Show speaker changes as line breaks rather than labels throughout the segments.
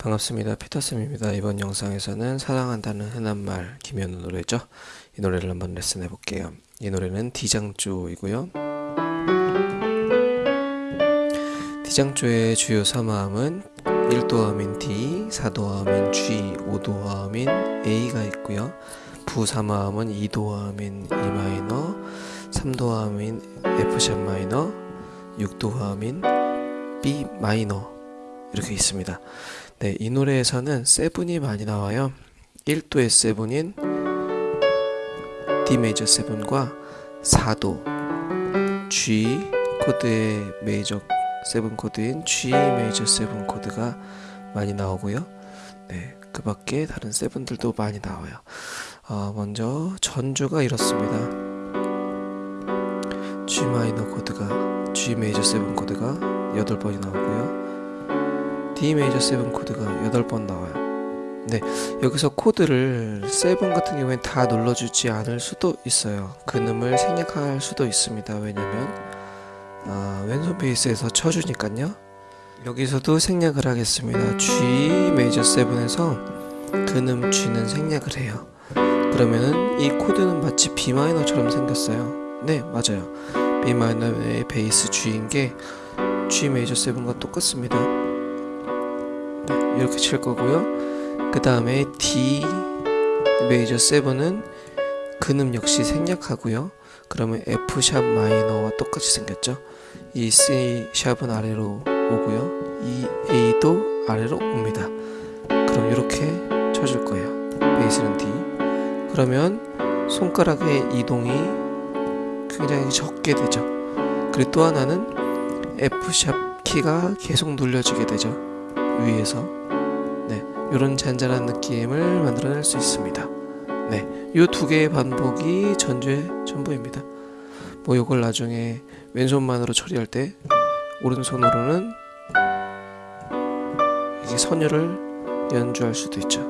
반갑습니다. 피터쌤입니다. 이번 영상에서는 사랑한다는 흔한 말 김현우 노래죠. 이 노래를 한번 레슨 해 볼게요. 이 노래는 D장조이고요. D장조의 주요 3화음은 1도화음인 D, 4도화음인 G, 5도화음인 A가 있고요. 부 3화음은 2도화음인 E 마이너, 3도화음인 F샵 마이너, 6도화음인 B minor 이렇게 있습니다. 네, 이 노래에서는 seven이 많이 나와요. 1도의 세븐인 D 메이저 세븐과 4도 G 코드의 major seven 코드인 G major seven 코드가 많이 나오고요. 네, 그 밖에 다른 seven들도 많이 나와요. 어, 먼저 전주가 이렇습니다. G minor 코드가 G major seven 코드가 8번이 나오고요. D major 7 코드가 8번 나와요. 네, 여기서 코드를 7 같은 경우엔 다 눌러주지 않을 수도 있어요. 근음을 생략할 수도 있습니다. 왜냐면 아, 왼손 베이스에서 쳐주니까요. 여기서도 생략을 하겠습니다. G major 7에서 근음 G는 생략을 해요. 그러면은 이 코드는 마치 B 마이너처럼 생겼어요. 네, 맞아요. B 마이너의 베이스 G인 게 G 메이저 7과 똑같습니다. 이렇게 칠 거고요. 그 다음에 D 메이저 7은 근음 역시 생략하고요. 그러면 F 샵 마이너와 똑같이 생겼죠. 이 C 샵은 아래로 오고요. 이 A도 아래로 옵니다. 그럼 이렇게 쳐줄 거예요. 베이스는 D. 그러면 손가락의 이동이 굉장히 적게 되죠. 그리고 또 하나는 F 샵 키가 계속 눌려지게 되죠. 위에서 네, 이런 잔잔한 느낌을 만들어낼 수 있습니다. 네, 이 두 개의 반복이 전주의 전부입니다. 뭐 이걸 나중에 왼손만으로 처리할 때 오른손으로는 이게 선율을 연주할 수도 있죠.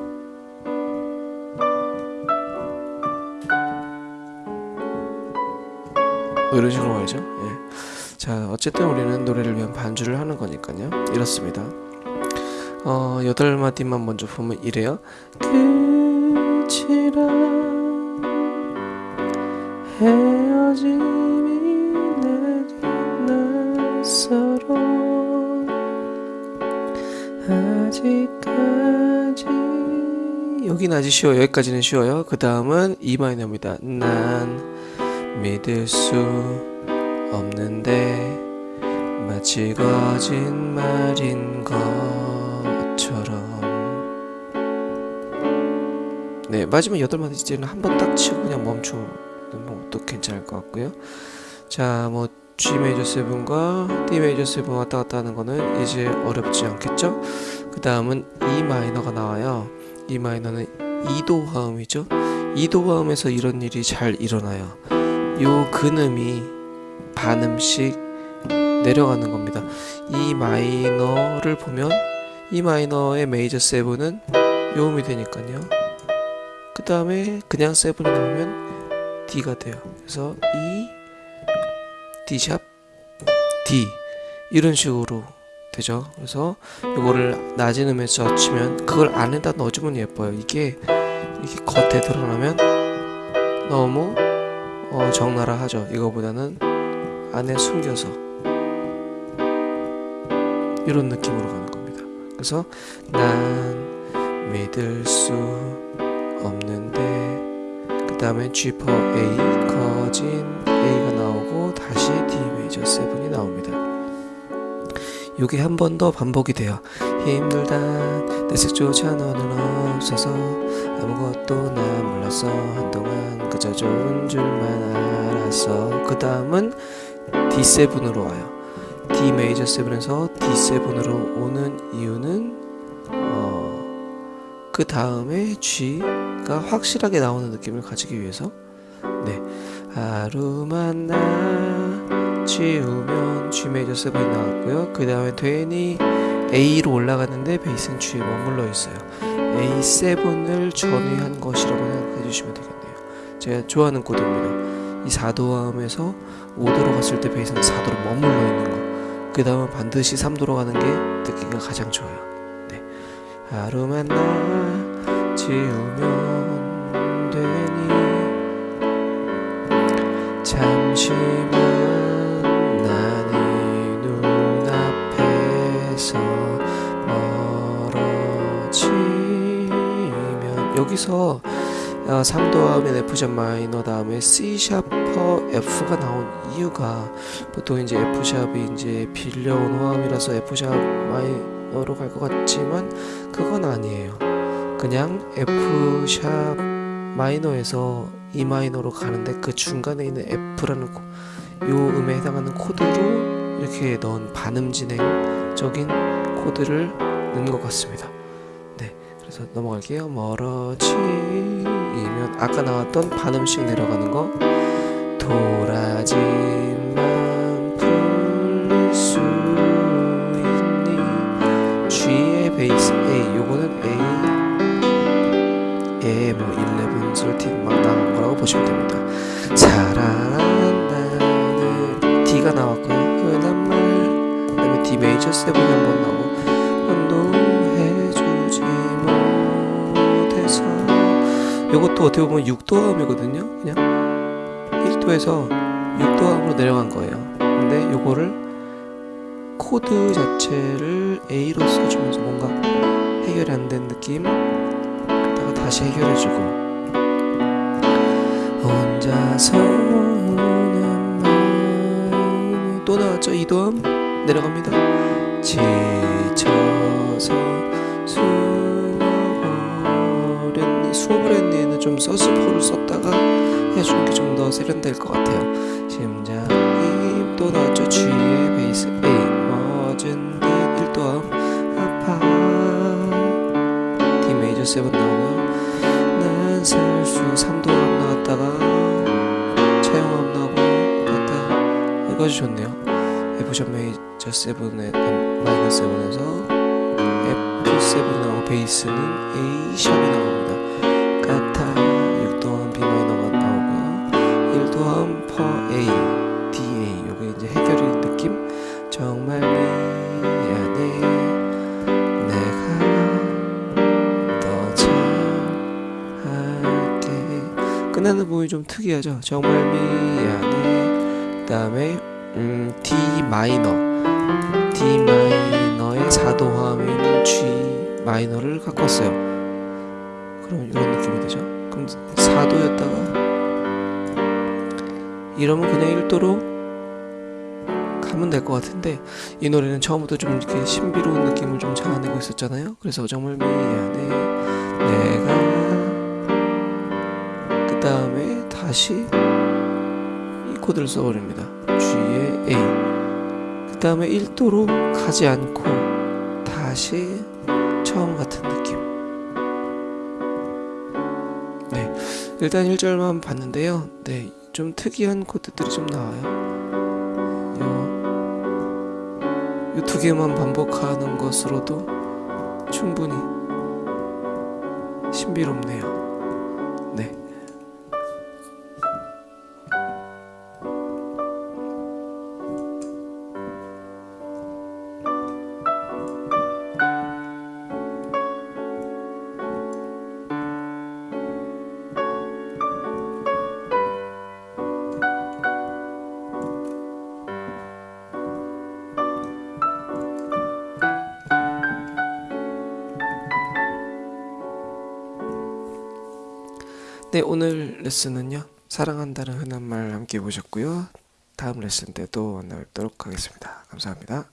뭐 이런 식으로 말이죠. 예. 자, 어쨌든 우리는 노래를 위한 반주를 하는 거니까요. 이렇습니다. 어, 여덟 마디만 먼저 보면 이래요. 끝이라 헤어짐이 내게 낯설어 아직까지 여긴 아직 쉬워요. 여기까지는 쉬워요. 그 다음은 E 마이너입니다. 난 믿을 수 없는데 마치 거짓말인 것 처럼. 네 마지막 여덟 마디째는 한 번 딱 치고 그냥 멈추는 것도 괜찮을 것 같고요. 자뭐 G 메이저 7과 D 메이저 7 왔다 갔다 하는 거는 이제 어렵지 않겠죠? 그 다음은 E 마이너가 나와요. E 마이너는 2도 화음이죠. 2도 화음에서 이런 일이 잘 일어나요. 요 근음이 반음씩 내려가는 겁니다. 이 마이너를 보면 이 마이너의 메이저 세븐은 요음이 되니까요. 그 다음에 그냥 세븐이 나오면 D가 돼요. 그래서 E, D샵, D 이런 식으로 되죠. 그래서 이거를 낮은 음에서 치면 그걸 안에다 넣어주면 예뻐요. 이게 이게 겉에 드러나면 너무 어, 적나라 하죠. 이거보다는 안에 숨겨서 이런 느낌으로 가는. 그래서 난 믿을 수 없는데 그 다음에 G 퍼 A 커진 A가 나오고 다시 D 메이저 7이 나옵니다. 이게 한 번 더 반복이 돼요. 힘들다 내 색조차 너는 없어서 아무것도 난 몰랐어 한동안 그저 좋은 줄만 알았어 그 다음은 D7으로 와요 D 메이저 7에서 D7으로 오는 이유는 어, 그 다음에 G가 확실하게 나오는 느낌을 가지기 위해서. 네. 하루만 나 지우면 G 메이저 7이 나왔고요. 그 다음에 되니 A로 올라갔는데 베이스는 G에 머물러 있어요. A7을 전위한 것이라고 생각해 주시면 되겠네요. 제가 좋아하는 코드입니다. 이 4도함에서 5도로 갔을 때 베이스는 4도로 머물러 있는 거 그 다음은 반드시 3도로 가는 게 듣기가 가장 좋아요 네. 하루만 나 지우면 되니 잠시만 난이 눈앞에서 멀어지면 여기서 어, 3도하면 F샵 마이너 다음에 C 샤퍼 F가 나온 이유가 보통 이제 F샵이 이제 빌려온 화음이라서 F샵 마이너로 갈 것 같지만 그건 아니에요. 그냥 F샵 마이너에서 E 마이너로 가는데 그 중간에 있는 F라는 코, 요 음에 해당하는 코드로 이렇게 넣은 반음 진행적인 코드를 넣은 것 같습니다. 네, 그래서 넘어갈게요. 멀어지면 아까 나왔던 반음씩 내려가는 거 도라지만 풀릴 수 있니 G의 베이스 A 요거는 A 에뭐 11, 13 막 나온 거라고 보시면 됩니다. 사랑한다는 D가 나왔고요. 말 그 다음에 D major 7이 한번 나오고 요것도 어떻게 보면 6도음이거든요. 그냥 1도에서 6도음으로 내려간 거예요. 근데 요거를 코드 자체를 A로 써주면서 뭔가 해결이 안 된 느낌? 그다가 다시 해결해주고. 마음이 또 나왔죠? 2도음 내려갑니다. 지쳐서 수어버렸니 수어버렸니에는 좀 서스포를 썼다가 해주는 게 좀 더 세련될 것 같아요. 심장이 또 나왔죠 G의 베이스 A 멋진 듯 1도음 아파. D 메이저 7 나오고요 난 살수 3도음 나왔다가 차용함 나오고 갔다. 여기까지 좋네요. F샵 메이저 7에 마이너스 7에서 F7이 나오고 베이스는 A 샵이 나옵니 끝나는 부분이 좀 특이하죠. 정말 미안해. 그 다음에 음, D 마이너. D 마이너의 4도 화음인 G 마이너를 갖고 왔어요. 그럼 이런 느낌이 되죠? 그럼 4도였다가 이러면 그냥 1도로 가면 될 것 같은데 이 노래는 처음부터 좀 이렇게 신비로운 느낌을 좀 자아내고 있었잖아요. 그래서 정말 미안해. 내가 그 다음에 다시 이 코드를 써버립니다. G의 A. 그 다음에 1도로 가지 않고 다시 처음 같은 느낌. 네. 일단 1절만 봤는데요. 네. 좀 특이한 코드들이 좀 나와요. 이두 개만 반복하는 것으로도 충분히 신비롭네요 네, 오늘 레슨은요. 사랑한다는 흔한 말 함께 보셨고요. 다음 레슨 때또 만나 뵙도록 하겠습니다. 감사합니다.